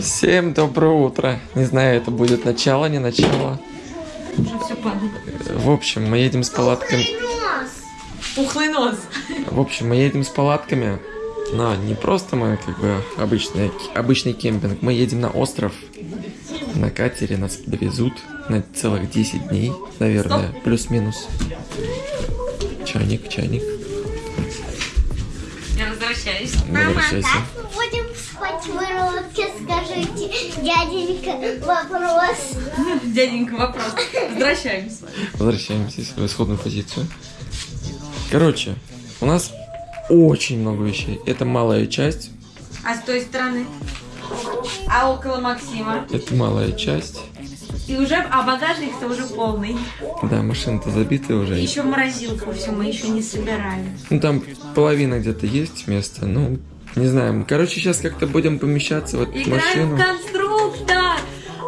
Всем доброе утро. Не знаю, это будет начало, не начало. Уже все падает. В общем, мы едем с палатками. Пухлый нос. В общем, мы едем с палатками. Но не просто мы как бы обычный, обычный кемпинг. Мы едем на остров. На катере нас довезут на целых 10 дней, наверное, плюс-минус. Чайник, чайник. Я возвращаюсь. Мама, Возвращайся. Выродке, скажите, дяденька, вопрос. Дяденька, вопрос. Возвращаемся. Возвращаемся в исходную позицию. Короче, у нас очень много вещей. Это малая часть. А с той стороны? А около Максима? Это малая часть. И уже, а багажник-то уже полный. Да, машина-то забита уже. Еще морозилку все мы еще не собираем. Ну там половина где-то есть места, ну, не знаю. Короче, сейчас как-то будем помещаться в эту Играем машину. в конструктор!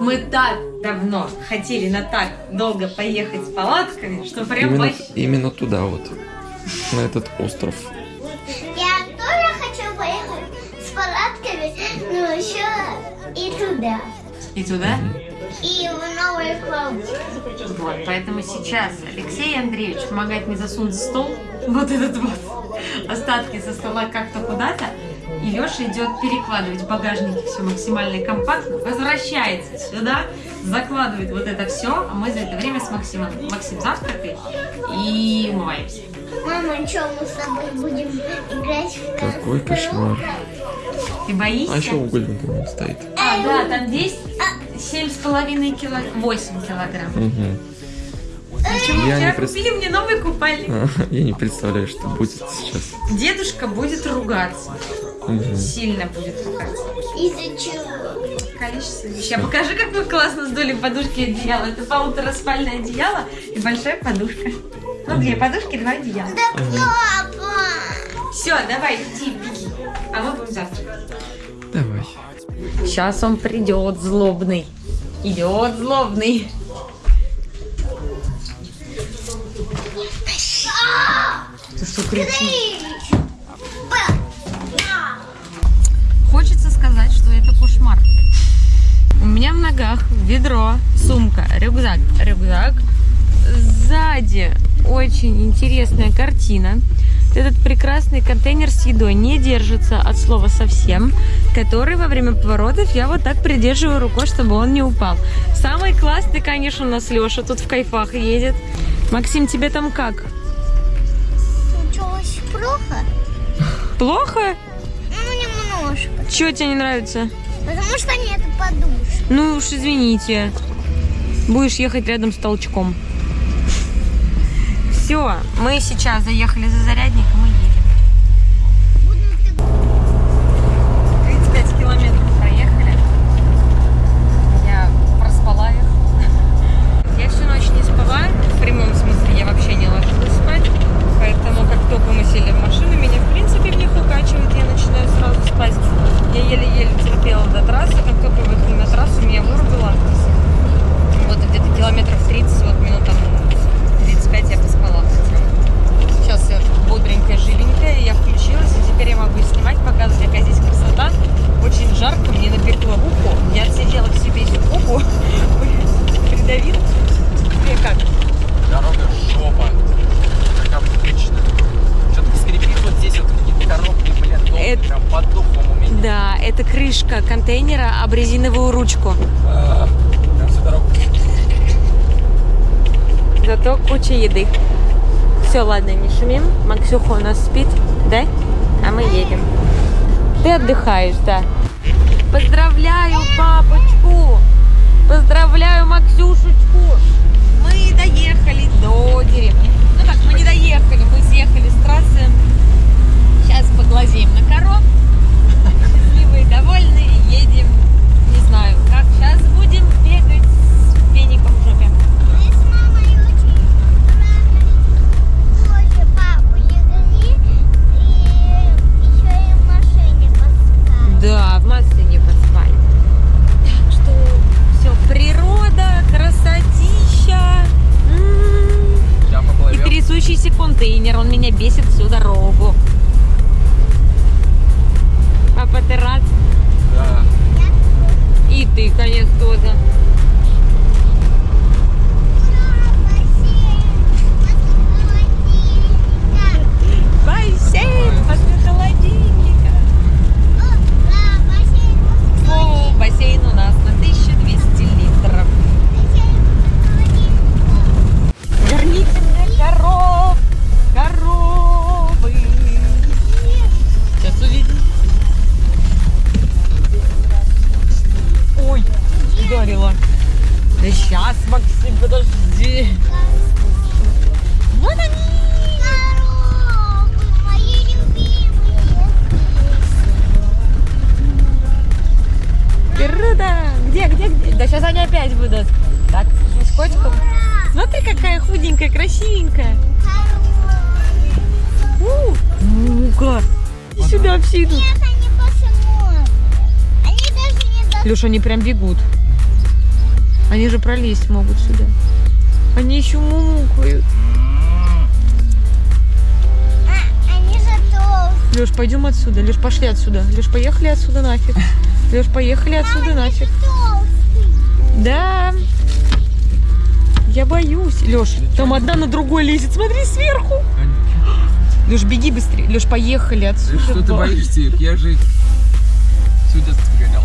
Мы так давно хотели на так долго поехать с палатками, что прям Именно, вообще... именно туда вот, на этот остров. Я тоже хочу поехать с палатками, но еще и туда, И туда? и в Новый Клауд. Вот, поэтому сейчас Алексей Андреевич помогает мне засунуть стол вот этот вот остатки со стола как-то куда-то. И Леша идет перекладывать в багажнике все максимально компактно, возвращается сюда, закладывает вот это все, а мы за это время с Максимом, Максим завтракает и умываемся. Мама, что мы с тобой будем играть в Какой кошмар. Ты боишься? А еще угольник вон стоит. А, да, там с половиной килограмм, 8 килограмм. Мгм. Почему Я вчера пред- купили мне новый купальник? Я не представляю, что будет сейчас. Дедушка будет ругаться. Мгм. Сильно будет. Из-за чего? Количество вещей. А покажи, как мы классно сдули подушки и одеяло. Это полутораспальное одеяло и большая подушка. Ну, две подушки, два одеяла. Да папа! Все, давай, иди, беги. А мы будем завтракать. Давай. Сейчас он придет, злобный. Идет злобный. Ты что кричишь? Сказать, что это кошмар. У меня в ногах ведро, сумка, рюкзак. Рюкзак. Сзади очень интересная картина. Этот прекрасный контейнер с едой не держится от слова совсем, который во время поворотов я вот так придерживаю рукой, чтобы он не упал. Самый классный, конечно, у нас Леша тут в кайфах едет. Максим, тебе там как? Случилось плохо? Плохо? Немножко. Чего тебе не нравится? Потому что нет подушек. Ну уж извините. Будешь ехать рядом с толчком. Все, мы сейчас заехали за зарядником контейнера об резиновую ручку. Зато куча еды. Все, ладно, не шумим. Максюха у нас спит, да? А мы едем. Ты отдыхаешь, да. Поздравляю папочку! Поздравляю Максюшечку! Мы доехали до деревни. Ну как, мы не доехали, мы съехали с трассы. Сейчас поглазеем на коров. Счастливые, довольные, едем. Не знаю, как сейчас будем Так, с котиком. Смотри, какая худенькая, красивенькая. У, Ну-ка. Сюда, псину. Нет, они почему? Они даже не за... Леша, они прям бегут. Они же пролезть могут сюда. Они еще мукают. А. Леш, пойдем отсюда. Леш, пошли отсюда. Леш, поехали отсюда нафиг. Леш, поехали отсюда нафиг. Толстые. Да. Я боюсь. Леш, там одна на другой лезет. Смотри сверху. Леш, беги быстрее. Леш, поехали отсюда. Что ты боишься их? Я же всю детство гонял.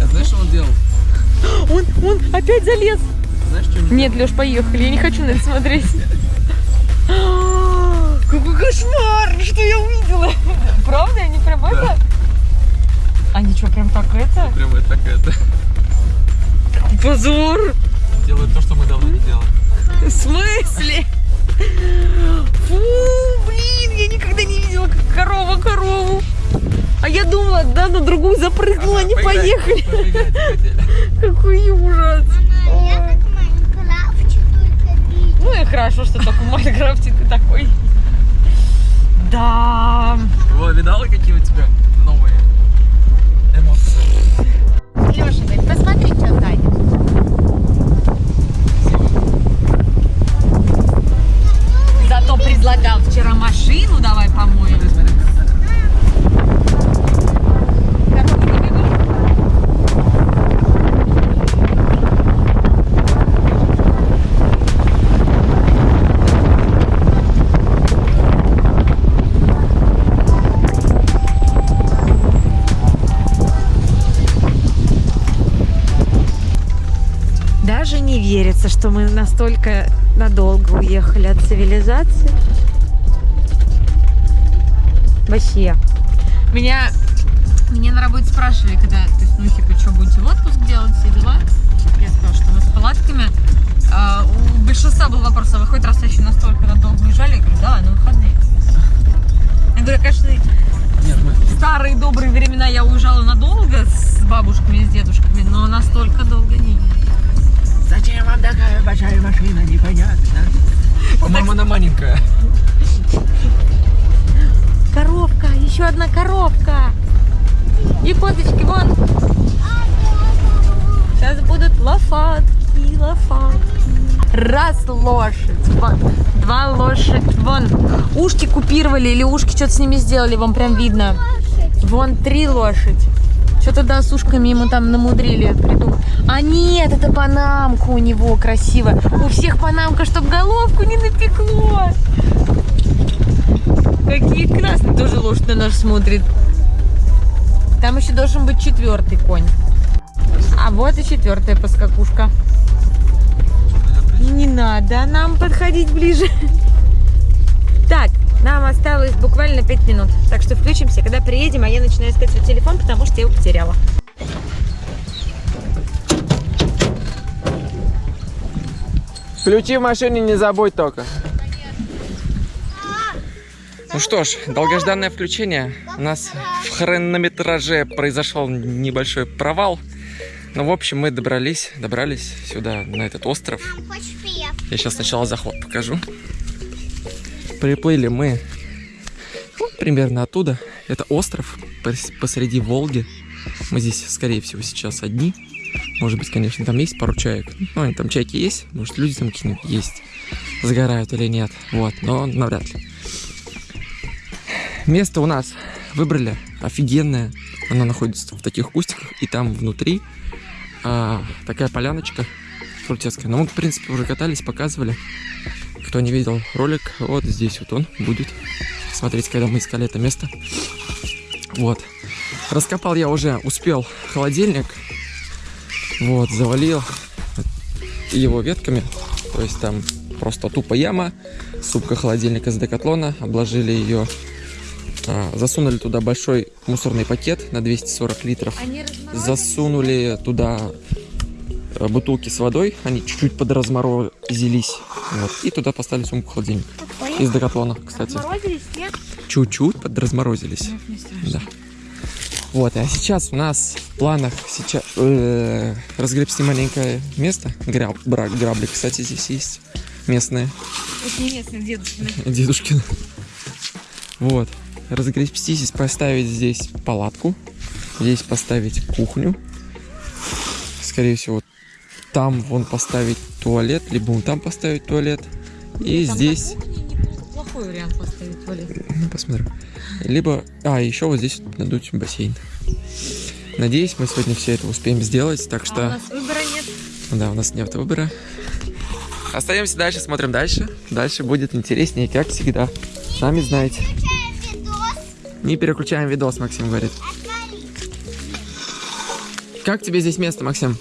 А знаешь, что он делал? Он, он опять залез. Знаешь, что он Нет, Леш, поехали. Я не хочу на это смотреть. Какой кошмар! Что я увидела? Правда? Они прям это? Они что, прям так это? Прям это так это. Позор! Делают то, что мы давно не делали. В смысле? Фу, блин, я никогда не видела, как корова корову. А я думала, да, на другую запрыгнула, они поехали. Какой ужас. Мама. Ну и хорошо, что только в Майнкрафте ты такой. Да. Во, видала, какие у тебя новые эмоции? Леша, посмотри, что Таня. Зато предлагал машину давай помоем. Даже не верится, что мы настолько надолго уехали от цивилизации. Вообще. Меня, меня на работе спрашивали, когда, то есть, ну, типа, что, будете в отпуск делать, все дела? Я сказала, что мы с палатками. А, у большинства был вопрос, а вы хоть раз еще настолько надолго уезжали? Я говорю, да, на выходные. Я говорю, конечно, старые добрые времена я уезжала надолго с бабушками и с дедушками, но настолько долго не. Зачем вам такая большая машина, непонятно. По-моему, она маленькая. Коровка, еще одна коровка. И козочки, вон. Сейчас будут лошадки, лошадки. Раз лошадь, вон. Два лошадь, вон. Ушки купировали или ушки что-то с ними сделали, вам прям видно. Вон три лошадь. Что-то да, с ушками ему там намудрили придумать. А нет, это панамка у него красиво. У всех панамка, чтоб головку не напекло. Какие классные. Тоже лошадь на нас смотрит. Там еще должен быть четвертый конь. А вот и четвертая поскакушка. Не надо нам подходить ближе. Так, нам осталось буквально 5 минут. Так что включимся, когда приедем, а я начинаю искать свой телефон, потому что я его потеряла. Ключи в машине не забудь только. Ну что ж, долгожданное включение. У нас в хронометраже произошел небольшой провал. Но, в общем, мы добрались, добрались сюда, на этот остров. Я сейчас сначала заход покажу. Приплыли мы ну, примерно оттуда. Это остров пос- посреди Волги. Мы здесь, скорее всего, сейчас одни. Может быть, конечно, там есть пару чаек. Ну, они там чайки есть. Может, люди там какие-нибудь есть. Загорают или нет. Вот, но навряд ли. Место у нас выбрали офигенное. Оно находится в таких кустиках. И там внутри а, такая поляночка крутецкая. Но мы, в принципе, уже катались, показывали. Кто не видел ролик, вот здесь вот он будет. Смотрите, когда мы искали это место. Вот. Раскопал я уже, успел холодильник. Вот, завалил его ветками. То есть там просто тупо яма, сумка холодильника из декатлона, обложили ее, засунули туда большой мусорный пакет на 240 литров, засунули туда э, бутылки с водой, они чуть-чуть подразморозились, вот, и туда поставили сумку холодильник из декатлона, кстати. Чуть-чуть подразморозились. Да. Вот, а сейчас у нас в планах сейчас э, разгребсти маленькое место. Граб, грабли, кстати, здесь есть местные, Это не местный дедушкин. дедушкин. Вот. Разгребсти здесь, поставить здесь палатку. Здесь поставить кухню. Скорее всего, там вон поставить туалет, либо вон там поставить туалет. И Там здесь... неплохой вариант поставить туалет. Ну, посмотрим. Либо... А, еще вот здесь надуть бассейн. Надеюсь, мы сегодня все это успеем сделать, так А у что... нас выбора нет. Да, у нас нет выбора. Остаемся дальше, смотрим дальше. Дальше будет интереснее, как всегда. Сами знаете. Не переключаем видос, Максим говорит. Как тебе здесь место, Максим?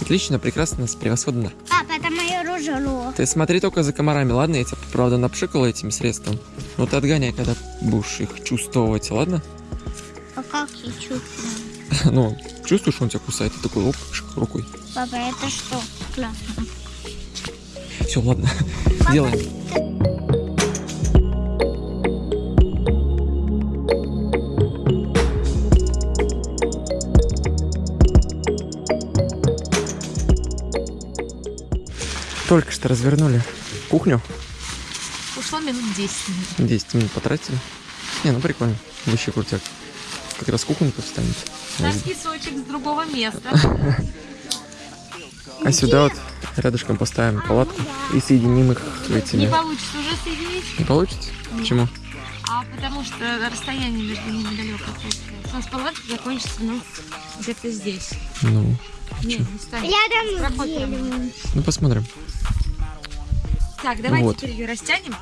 Отлично, прекрасно, превосходно. Папа, это мое ружье. Ты смотри только за комарами, ладно? Я тебя, правда, напшикал этим средством. Но ты отгоняй, когда будешь их чувствовать, ладно? А как я чувствую? Ну, чувствуешь, он тебя кусает, ты такой, оп, рукой. Папа, это что? Классно. Все, ладно, делаем. Только что развернули кухню. Ушло минут 10 минут. 10 минут потратили. Не, ну прикольно. Вообще крутяк. Как раз кухонька встанет. Наш песочек с другого места. А сюда вот рядышком поставим палатку и соединим их Не этими. получится уже соединить, Не получится? Почему? а потому что расстояние между ними далеко. У нас палатка закончится, ну, где-то здесь. Ну, Не, не станет. Дерево. ну посмотрим. Так, давайте Вот. теперь ее растянем,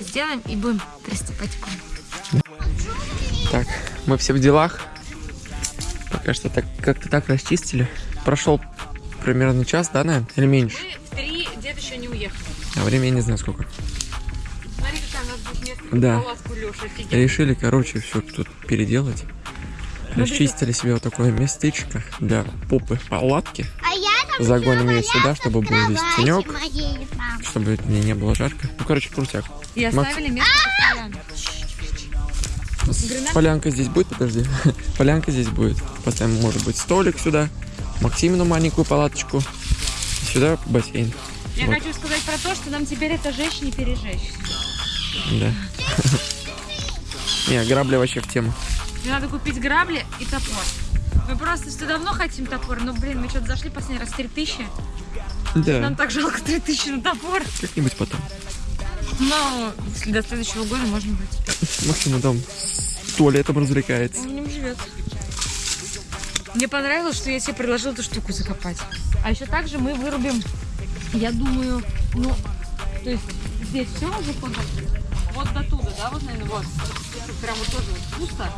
сделаем и будем приступать к вам. Так, мы все в делах. Пока что так как-то так расчистили. Прошел примерно час, да, наверное? Или меньше? Мы в три, дед еще не уехал. А времени я не знаю сколько. Смотри, какая у нас будет место Да. палатку, Леша. Решили, короче, все тут переделать. Расчистили себе вот такое местечко для попы палатки. А Загоним ее сюда, чтобы был здесь тенек. Чтобы мне не было жарко. Ну, короче, крутяк. И Макс- оставили место? Полянка здесь будет, подожди. Полянка здесь будет. Поставим, может быть, столик сюда. Максимину маленькую палаточку. Сюда бассейн. Я Вот. хочу сказать про то, что нам теперь это жечь не пережечь. Да. Не, грабли вообще в тему. Мне надо купить грабли и топор. Мы просто что давно хотим топор, но, блин, мы что-то зашли последний раз 3000. Да, Нам так жалко 3000 на топор. как-нибудь потом. Но если до следующего года можно будет. Максим там с туалетом развлекается. Он в нем живет. Мне понравилось, что я тебе предложила эту штуку закопать. А еще также мы вырубим, я думаю, ну, то есть здесь все уже вот, вот до туда, да, вот, наверное, вот. Прям вот тоже вот пусто.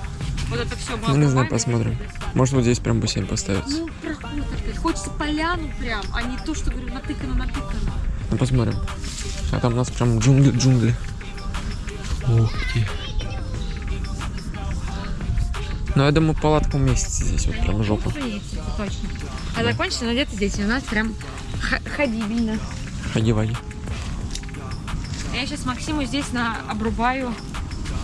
Вот это все мы Ну, не знаю, посмотрим. Может, вот здесь прям бассейн поставится. Ну, опять. Хочется поляну прям, а не то, что, говорю, натыкано-натыкано. Ну, посмотрим. А там у нас прям джунгли, джунгли. Ух ты. Ну, я думаю, палатка уместится здесь, вот прям жопа. Точно. А закончится, но где-то здесь. И у нас прям ходибельно. Ходи-ваги. Я сейчас Максиму здесь на обрубаю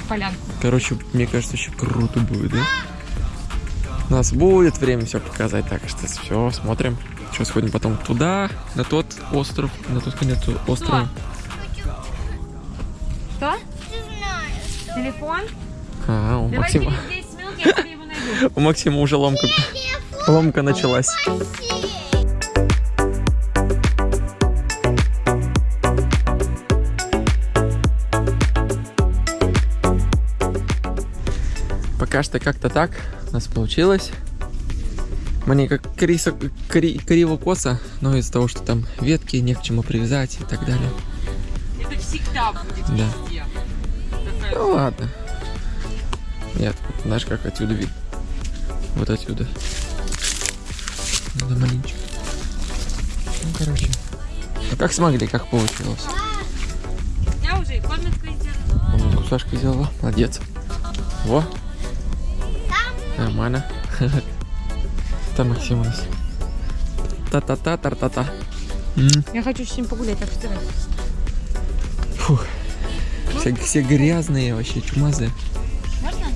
полянку. Короче, мне кажется, еще круто будет, да? У нас будет время все показать, так что все, смотрим. Что, сходим потом туда, на тот остров, на тот конец острова. Что? Знаю. Телефон? А, у Давай Максима, через 10 минут я тебе его найду. у Максима уже ломка, ломка началась. Пока что как-то так у нас получилось. Мне как крисо, кри, криво-косо, но из-за того, что там ветки, не к чему привязать и так далее. Это всегда будет Да. везде. Ну ладно. Нет, знаешь, как отсюда видно? Вот отсюда. Надо маленечко. Ну, короче. А как смогли, как получилось? Я уже и комнатку сделала. Комнатку Сашка сделала. Молодец. Во. Нормально. Там Максим у нас. Та-та-та, тар-та-та. Я хочу с ним погулять, так что. Фух. Все, все грязные вообще, чумазые. Можно?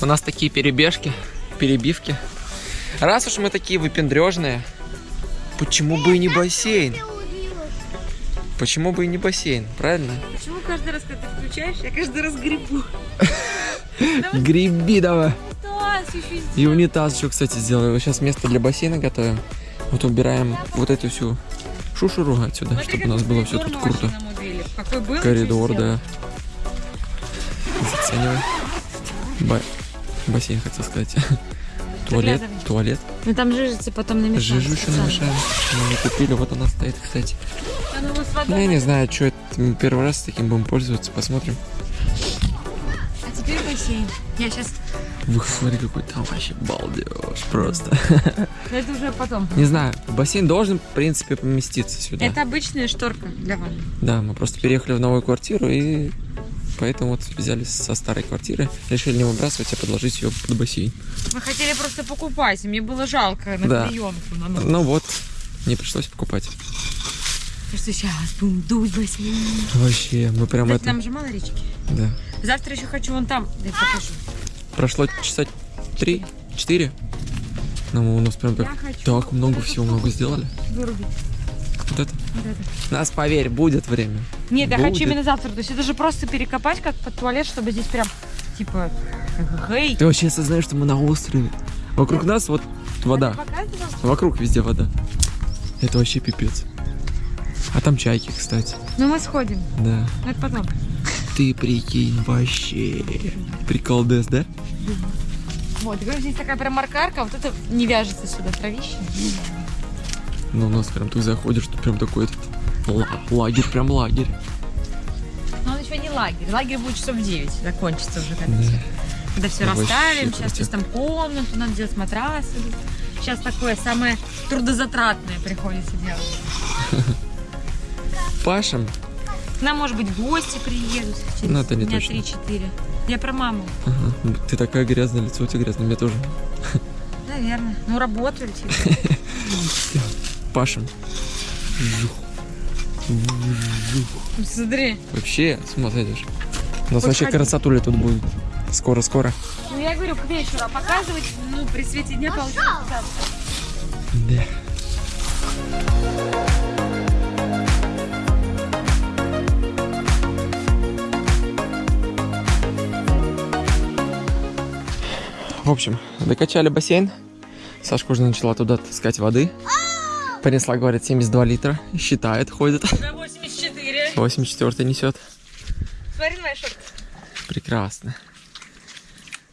У нас такие перебежки, перебивки. Раз уж мы такие выпендрежные, почему бы и не бассейн? Почему бы и не бассейн, правильно? Почему каждый раз, когда ты включаешь, я каждый раз грибу? Греби давай. И унитаз еще, кстати, сделаю. Сейчас место для бассейна готовим. Вот убираем вот эту всю шушуру отсюда, чтобы у нас было все тут круто. Был? Коридор, да. Заценивай. Ба- Бассейн, хотел сказать. Туалет, туалет. Ну там жижица потом намешается. Жижу еще намешаем. Мы ее купили, вот она стоит, кстати. Вас Ну, вода. я не знаю, что это. Мы первый раз таким будем пользоваться, посмотрим. А теперь бассейн. Я сейчас... Ух, смотри, какой там вообще балдеж просто. Это уже потом. Не знаю, бассейн должен, в принципе, поместиться сюда. Это обычная шторка для ванны. Да, мы просто переехали в новую квартиру и поэтому вот взяли со старой квартиры, решили не выбрасывать, а подложить ее под бассейн. Мы хотели просто покупать, мне было жалко на Да. клеенку. На. Ну вот, не пришлось покупать. Потому что сейчас будем дуть бассейн. Вообще, мы прям Кстати, это... нам же мало речки. Да. Завтра еще хочу вон там. Дай покажу. Прошло часа три, четыре. Ну, у нас прям так, Я так много всего много сделали. Вырубить. Вот это. Вот это. Нас, поверь, будет время. Нет, я хочу Будет. именно завтра. То есть это же просто перекопать как под туалет, чтобы здесь прям, типа, гей. Ты вообще осознаешь, что мы на острове. Вокруг нас вот вода. Вокруг везде вода. Это вообще пипец. А там чайки, кстати. Ну мы сходим. Да. Ну это потом. Ты прикинь, вообще. Приколдес, да? Вот, и говорю, здесь такая прям маркарка, вот это не вяжется сюда, травище. Ну, у нас прям ты заходишь, тут прям такой этот ла- лагерь, прям лагерь. Но он еще не лагерь. Лагерь будет часов в 9, закончится уже когда Да. все. Когда все Вообще расставим, сейчас здесь там комнату, надо делать матрасы. Сейчас такое самое трудозатратное приходится делать. Пашем. К нам, может быть, гости приедут через Ну, это не дня точно. 3-4. Я про маму. Ага. Ты такая грязная, лицо у тебя грязное, мне тоже. Наверное. Ну, работали типа. Пашем. Жух. Жух. Смотри. Вообще, с ума сойдешь. У нас Хоть вообще ходить. красотуля тут будет. Скоро-скоро. Ну, я говорю, к вечеру. А показывать, ну, при свете дня получается. Да. В общем, докачали бассейн. Сашка уже начала туда таскать воды. Понесла, говорит, 72 литра. Считает, ходит. Уже 84. 84 несет. Смотри на мои шорты. Прекрасно.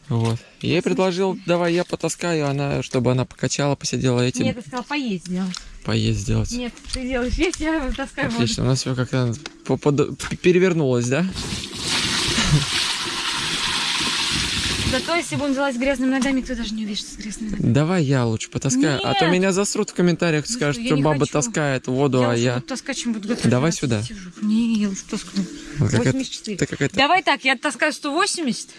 Вот. Я ей предложил, давай я потаскаю, она, чтобы она покачала, посидела этим, Нет, ты сказал, поесть сделать. поесть сделать. Нет, ты делаешь есть, я таскаю. Отлично, у нас все как-то перевернулось, да? Зато если будем залазить грязными ногами, кто даже не увидит, что с грязными ногами. Давай я лучше потаскаю, а то Нет. меня засрут в комментариях, Ну скажут, что, что баба хочу. таскает воду, я а я... таскать, чем буду готовить. Давай Я сюда. сижу. Не, я лучше таскаю. Вот какая-то- 84. ты какая-то... Давай так, я таскаю 180,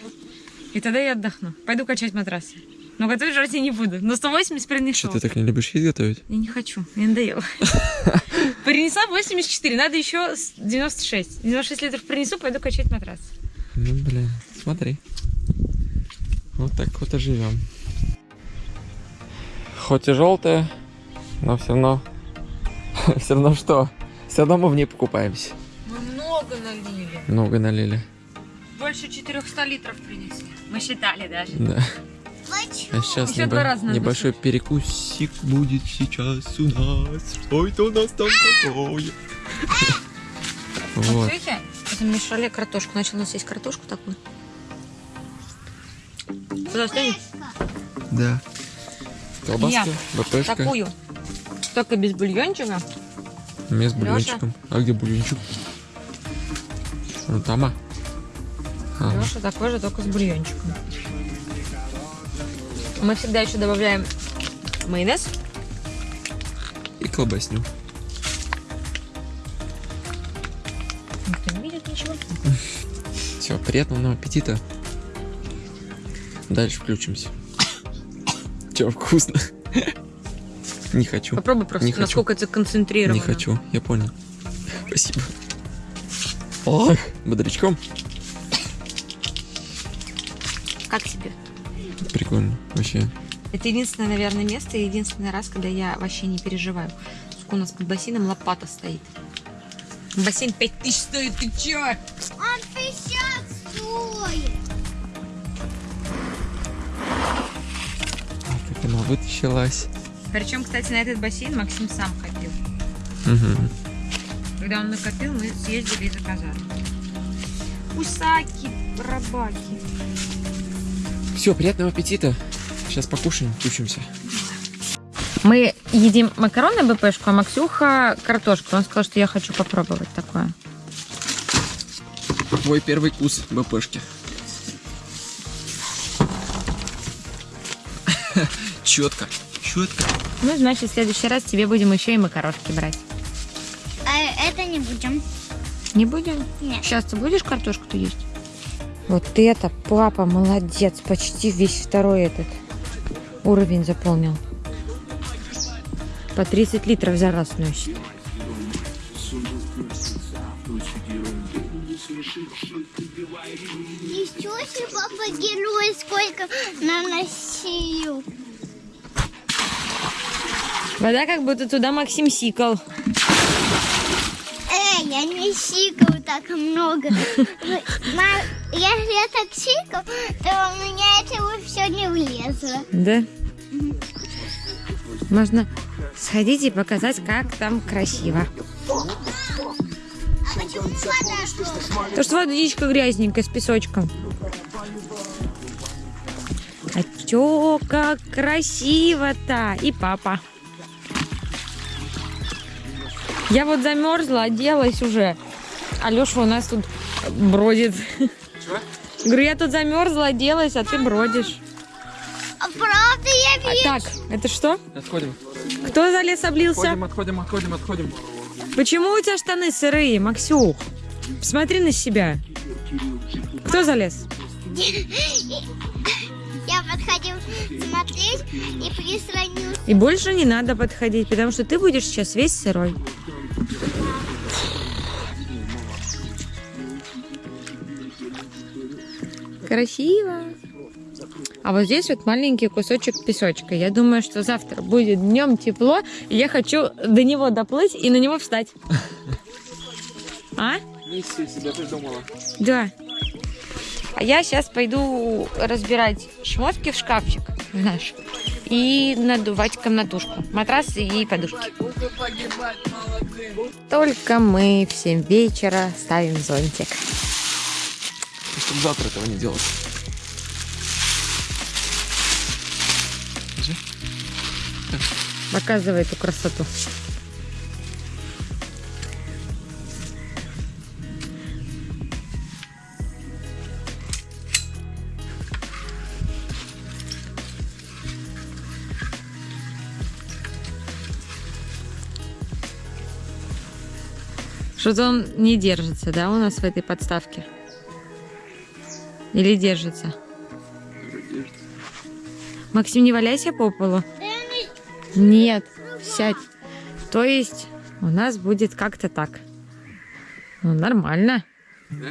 и тогда я отдохну. Пойду качать матрасы. Но готовить жрать я не буду. Но 180 принесу. Что, ты так не любишь есть готовить? Я не хочу, мне надоело. Принесла 84, надо еще с 96. 96 литров принесу, пойду качать матрас. Ну, блин, смотри. Вот так вот и живем. Хоть и желтая, но все равно... Все равно что? Все равно мы в ней покупаемся. Мы много налили. Много налили. Больше 400 литров принесли. Мы считали даже. Да. А сейчас Ещё два раза надо небольшой перекусик будет сейчас у нас. Что это у нас там такое? Вот. Слышите? Это мешали картошку. Начал у нас есть картошку такую. Куда стянешь? Да. Колбаска, БПшка. Такую. Только без бульончика. С Лёша? бульончиком. А где бульончик? Вон там, а? А, Леша такой же, только с бульончиком. Мы всегда еще добавляем майонез. И колбасню. Никто не видит ничего. Все, приятного нам аппетита. Дальше включимся. Че, вкусно? Не хочу. Попробуй просто, Не хочу. насколько это концентрировано. Не хочу, я понял. Спасибо. Ох, бодрячком. Как тебе? Прикольно, вообще. Это единственное, наверное, место и единственный раз, когда я вообще не переживаю. Сука, у нас под бассейном лопата стоит. Бассейн 5000 стоит, ты чё? Вытащилась. Причем, кстати, на этот бассейн Максим сам копил. Угу. Когда он накопил, мы съездили и заказали. Усаки, рабаки. Все, приятного аппетита. Сейчас покушаем, включимся. Мы едим макароны БПшку, а Максюха картошку. Он сказал, что я хочу попробовать такое. Мой первый вкус БПшки. Четко. Четко. Ну, значит, в следующий раз тебе будем еще и макарошки брать. А это не будем. Не будем? Нет. Сейчас ты будешь картошку-то есть? Вот это папа молодец. Почти весь второй этот уровень заполнил. По 30 литров за раз носит. Ничего себе, папа герой, сколько наносил. Вода как будто туда Максим сикал. Эй, я не сикал так много. Ма- Если я так сикал, то у меня этого все не влезло. Да? Можно сходить и показать, как там красиво. А почему вода что? То, что водичка грязненькая с песочком. А чё, как красиво-то! И папа. Я вот замерзла, оделась уже. Алеша у нас тут бродит. Говорю, я тут замерзла, оделась, а ты бродишь. А правда я А, вижу? так, это что? Отходим. Кто за лес облился? Отходим, отходим, отходим, отходим. Почему у тебя штаны сырые, Максюх? Посмотри на себя. Кто залез? Я подходил смотреть и прислонил. И больше не надо подходить, потому что ты будешь сейчас весь сырой. Красиво. А вот здесь вот маленький кусочек песочка. Я думаю, что завтра будет днем тепло, и я хочу до него доплыть и на него встать. А? Да. А я сейчас пойду разбирать шмотки в шкафчик наш и надувать комнатушку, матрасы и подушки. Только мы в 7 вечера ставим зонтик. Чтобы завтра этого не делать. Показывай эту красоту. Что-то он не держится, да, у нас в этой подставке? Или держится? Максим, не валяйся по полу. Нет, сядь. То есть у нас будет как-то так. Ну, нормально. Да,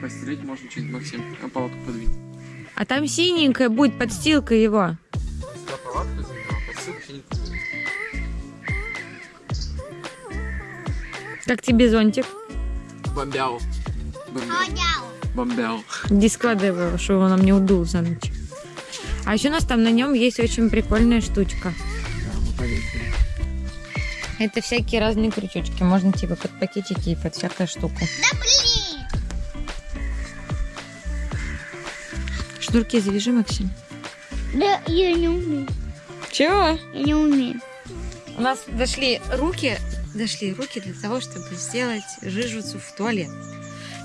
постелить можно что-нибудь, Максим. А палатку подвинь. А там синенькая будет подстилка его. Да, палатка, а подсылка синенькая. Как тебе зонтик? Бомбяу. Бомбяу. Ходял. Бомбяу. Иди складывай его, чтобы он нам не удул за ночь. А еще у нас там на нем есть очень прикольная штучка. Это всякие разные крючочки. Можно типа под пакетики и под всякую штуку. Да блин. Шнурки завяжи, Максим. Да, я не умею. Чего? Я не умею. У нас дошли руки, дошли руки для того, чтобы сделать жижицу в туалет.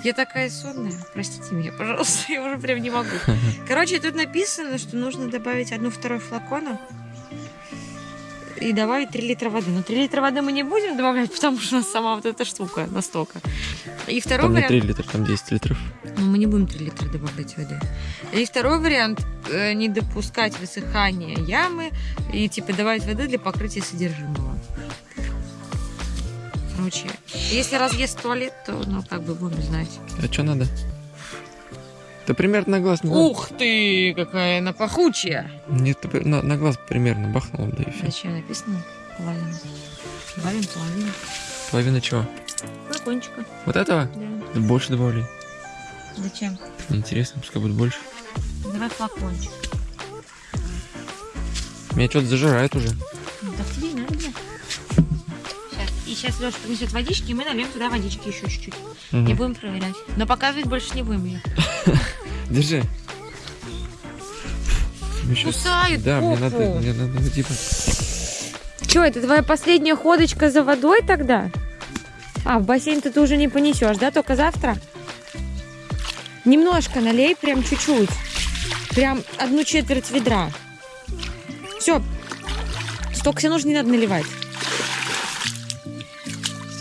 Я такая сонная, простите меня, пожалуйста, я уже прям не могу. Короче, тут написано, что нужно добавить одну-второй флакона и добавить 3 литра воды. Но 3 литра воды мы не будем добавлять, потому что у нас сама вот эта штука настолько. И второй Там не вариант... 3 литра, там 10 литров. Ну, мы не будем 3 литра добавлять воды. И второй вариант э, не допускать высыхания ямы и типа добавить воды для покрытия содержимого. Короче, если разъест туалет, то ну как бы будем знать. А что надо? Да примерно на глаз не надо. Ух ты, какая она пахучая! Нет, на, на глаз примерно бахнул, да и все. Зачем написано? Половина. Добавим половину. Половина чего? Флакончика. Вот этого? Да. Больше добавляй. Зачем? Интересно, пускай будет больше. Давай флакончик. Меня что-то зажирает уже. Да. Сейчас. Леша принесет водички, и мы нальем туда водички еще чуть-чуть. Мгм. И будем проверять. Но показывать больше не будем ее. Держи. Кусает Да, мне надо, мне надо, типа... Че, это твоя последняя ходочка за водой тогда? А, в бассейн ты уже не понесешь, да? Только завтра? Немножко налей, прям чуть-чуть. Прям одну четверть ведра. Все. Столько себе нужно не надо наливать.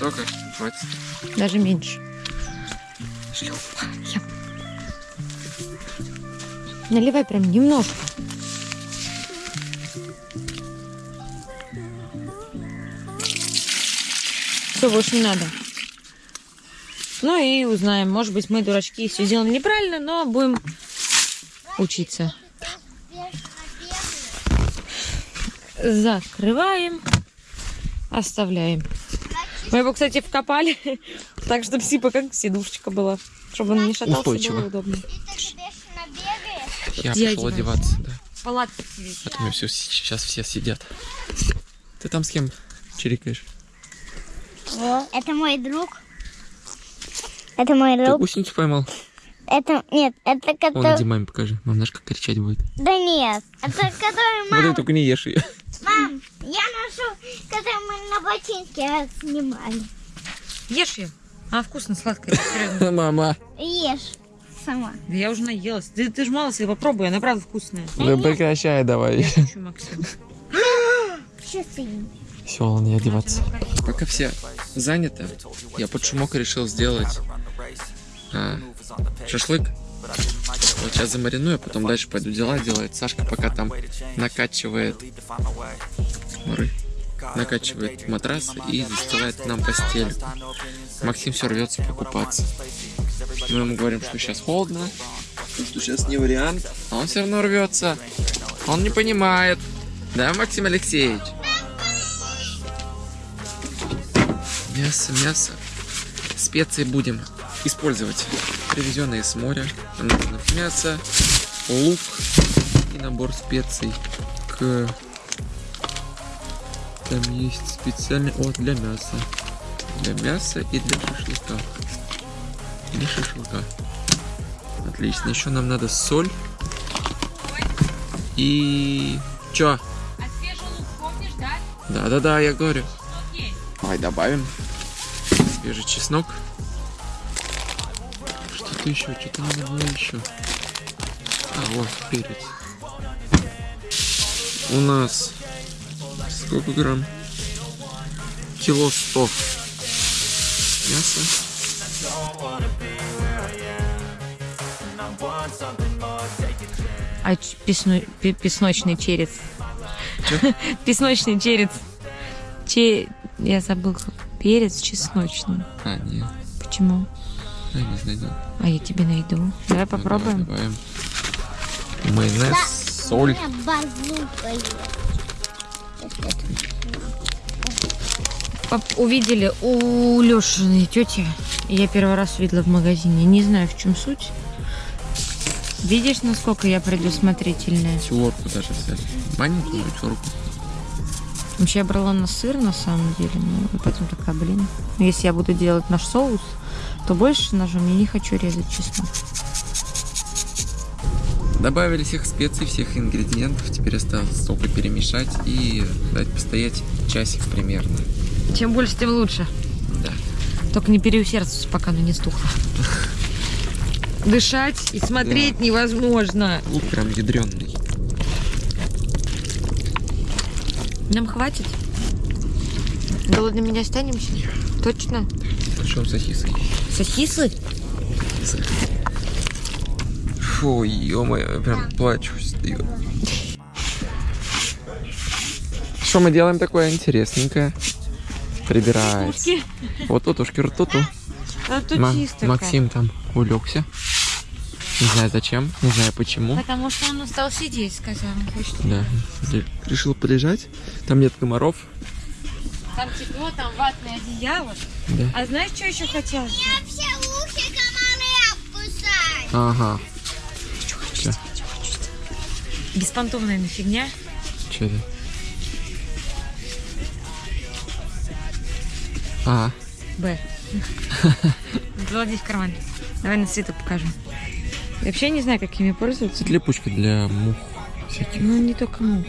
Столько? Хватит. Даже меньше. Шлюпка. Я- Наливай прям немножко. Все, больше не надо. Ну и узнаем. Может быть, мы дурачки все сделали неправильно, но будем учиться. Закрываем. Оставляем. Мы его, кстати, вкопали, так, чтобы типа как сидушечка была. Чтобы он не шатался, Устойчиво. было удобно. Ты. Я пошел одеваться, да. Палатки сидеть. А то меня все, сейчас все сидят. Ты там с кем чирикаешь? Это мой друг. Это мой Ты друг. гусеницу поймал? Это нет, это Вон, иди который. маме покажи. Мам, знаешь, как кричать будет. Да нет, это который Вот ты только не ешь ее. Мам, я ношу, который мы на ботинке снимали. Ешь ее. А, вкусно, серьезно. Мама. Ешь сама. Да я уже наелась. Ты, ты ж мало себе попробуй, она правда вкусная. Да прекращай давай. Я шучу, Максим. Сейчас ты. Все, ладно, не одеваться. Пока все заняты, я под шумок решил сделать а, шашлык. Вот сейчас замариную, а потом дальше пойду дела делать. Сашка пока там накачивает смотри, накачивает матрас и застилает нам постель. Максим все рвется покупаться. Мы ему говорим, что сейчас холодно, что сейчас не вариант, а он все равно рвется. Он не понимает. Да, Максим Алексеевич? Мясо, мясо. Специи будем использовать. Привезенные с моря. Нам нужно мясо, лук и набор специй к... Там есть специальный... О, для мяса. Для мяса и для шашлыка. Для шашлыка. Отлично. Еще нам надо соль. И... Чё? А свежий лук помнишь, да? Да-да-да, я говорю. Давай добавим свежий чеснок. Что-то еще, что-то надо было еще. А, вот, перец. У нас сколько грамм? Кило сто мяса. А песно- пе- песночный черец. Чё? Песночный черец. Че... Я забыл. Перец чесночный. А, нет, Почему? Я не знаю. да. А я тебе найду. Давай Ну, попробуем. давай добавим. Майонез, соль. Есть. Поп- Увидели у Лешиной тети. Я первый раз видела в магазине. Не знаю, в чем суть. Видишь, насколько я предусмотрительная? Лорку даже взяли. Маленькую руку. Вообще я брала на сыр на самом деле, ну, и потом такая, блин, ну, если я буду делать наш соус, то больше ножом я не хочу резать чеснок. Добавили всех специй, всех ингредиентов. Теперь осталось только перемешать и дать постоять часик примерно. Чем больше, тем лучше. Да. Только не переусердствуйте, пока оно не стухло. Дышать и смотреть невозможно. Лук прям ядреный. Нам хватит? Голодными не останемся? Точно? Причем сосисы. Сосисы? Фу, ё-моё, я прям плачу. Что мы делаем такое интересненькое? Прибирается. Вот тут уж туту. А тут Ма- чисто. Максим там улегся. Не знаю зачем, не знаю почему. Потому что он устал сидеть, сказал. Да, решил полежать. Там нет комаров. Там тепло, там ватное одеяло. Да. А знаешь, что еще хотелось? бы? Я все ухи комары обкусать. Ага. Чё? Беспонтовная на фигня. Че это? А, Б. Клади в карман. Давай на свету покажу. Я вообще не знаю, как ими пользоваться. это липучка для мух всяких. Ну, не только мух.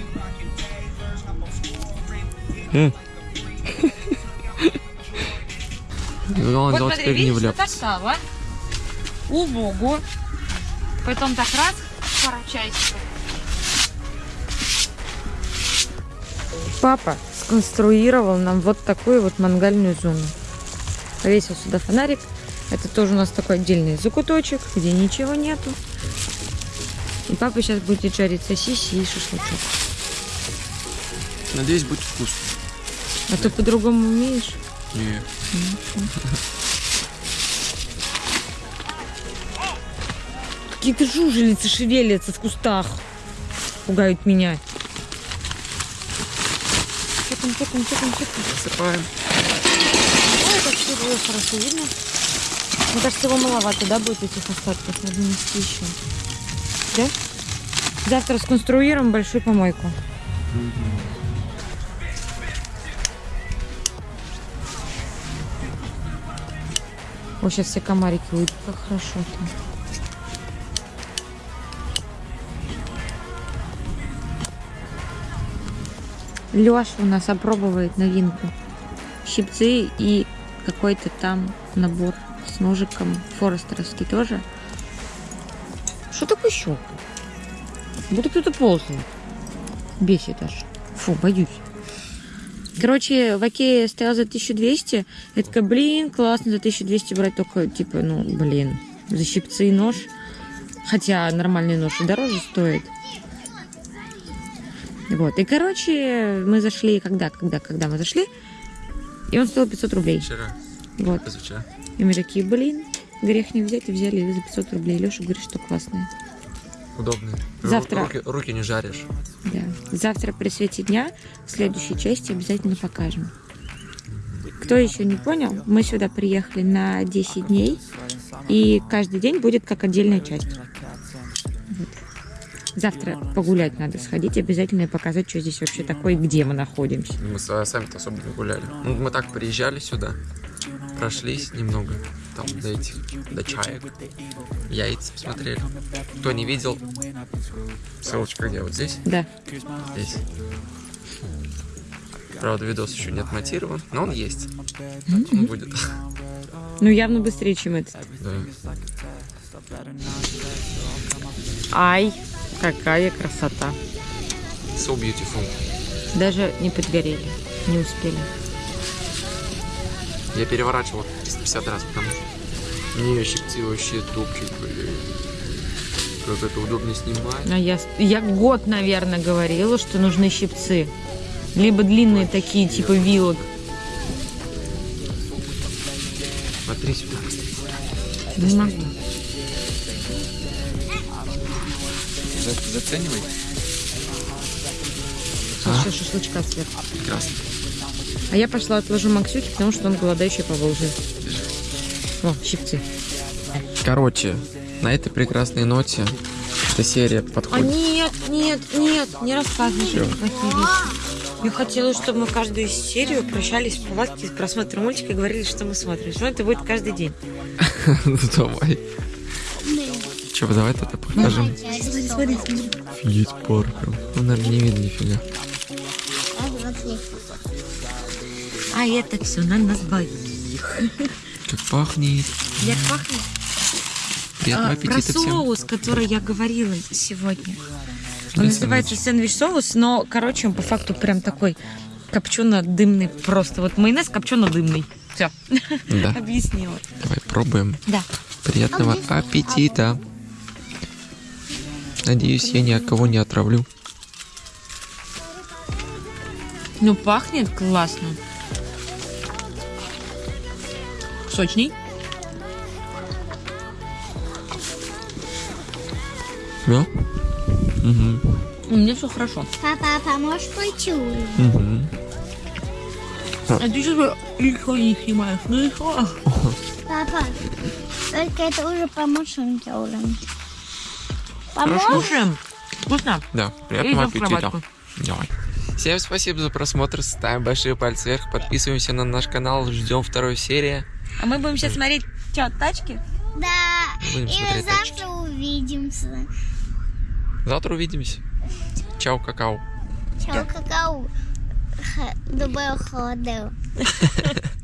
Э. Главное, Вот смотри, не видишь, вот так стало. Убого. Потом так раз, пару часиков. Папа сконструировал нам вот такую вот мангальную зону. Повесил сюда фонарик. Это тоже у нас такой отдельный закуточек, где ничего нету. И папа сейчас будет жарить сосиси и шашлычок. Надеюсь, будет вкусно. А ты по-другому умеешь? Не. Какие-то жужелицы шевелятся в кустах. Пугают меня. Чекаем, чекаем, чекаем, чекаем. Засыпаем. Ой, как все было хорошо видно. Мне кажется, его маловато, да, будет этих остатков? Надо нести еще. Да? Завтра сконструируем большую помойку. О, сейчас все комарики уйдут. Как хорошо там. Леша у нас опробовает новинку. Щипцы и какой-то там набор с ножиком форестеровский тоже. Что такое щелк? Будто кто-то ползает. Бесит аж. Фу, боюсь. Короче, в Окее стоял за 1200. Я такая, блин, классно, за 1200 брать только, типа, ну, блин, за щипцы и нож. Хотя нормальный нож и дороже стоит. Вот. И, короче, мы зашли, когда, когда, когда мы зашли, и он стоил 500 рублей. Вчера, Вот. позавчера. И мы такие, блин, грех не взять, и взяли за 500 рублей. Леша говорит, что классные. Удобно. Ру- Завтра. Руки, руки не жаришь. Да. Завтра при свете дня в следующей части обязательно покажем. Кто еще не понял, мы сюда приехали на 10 дней, и каждый день будет как отдельная часть. Вот. Завтра погулять надо сходить, обязательно и показать, что здесь вообще такое, и где мы находимся. Мы сами-то особо не гуляли. Ну, мы так приезжали сюда, прошлись немного, там, до этих, до чаек, яйца посмотрели. Кто не видел, ссылочка где? Вот здесь? Да. Здесь. Правда, видос еще не отмонтирован, но он есть. Он будет. Ну, явно быстрее, чем этот. Да. Ай, какая красота. So beautiful. Даже не подгорели, не успели. Я переворачивал 350 раз, потому что мне щипцы вообще топчик, блин. Как это удобно снимать. А я, я год, наверное, говорила, что нужны щипцы. Либо длинные такие, типа вилок. Смотри сюда. Не могу. За- Заценивай. Сейчас еще шашлычка сверху. Прекрасно. А я пошла отложу Максюке, потому что он голодающий по Волжье. О, щипцы. Короче, на этой прекрасной ноте эта серия А подходит. нет, нет, нет, не рассказывай Чё? Я хотела, чтобы мы каждую серию прощались в палатке с просмотром мультика и говорили, что мы смотрим. Что это будет каждый день. Ну давай. Че, давай это покажем. Смотри, смотри. Ну, наверное, не видно нифига. А это все на нас двоих. Как пахнет. Як пахнет? Приятного А, про аппетита всем. соус, который я говорила сегодня. Он называется сэндвич-соус, но, короче, он по факту прям такой копчено-дымный просто. Вот майонез копчено-дымный. Все, Да, объяснила. давай пробуем. Да. Приятного аппетита. Надеюсь, я ни от кого не отравлю. Ну, пахнет классно. Сочный. Да? Угу. У меня все хорошо. Папа, а поможешь пойти ужин? Угу. А ты сейчас лицо не снимаешь. Ну и что? Папа, только это уже по машинке ужин. Поможешь? Слушаем. Вкусно. Да, приятного аппетита. Давай. Всем спасибо за просмотр, ставим большие пальцы вверх, подписываемся на наш канал, ждем второй серии. А мы будем сейчас смотреть, что, тачки? Да. Будем И завтра увидимся. Завтра увидимся. Чао, какао. Чао, какао. Доброго холодного.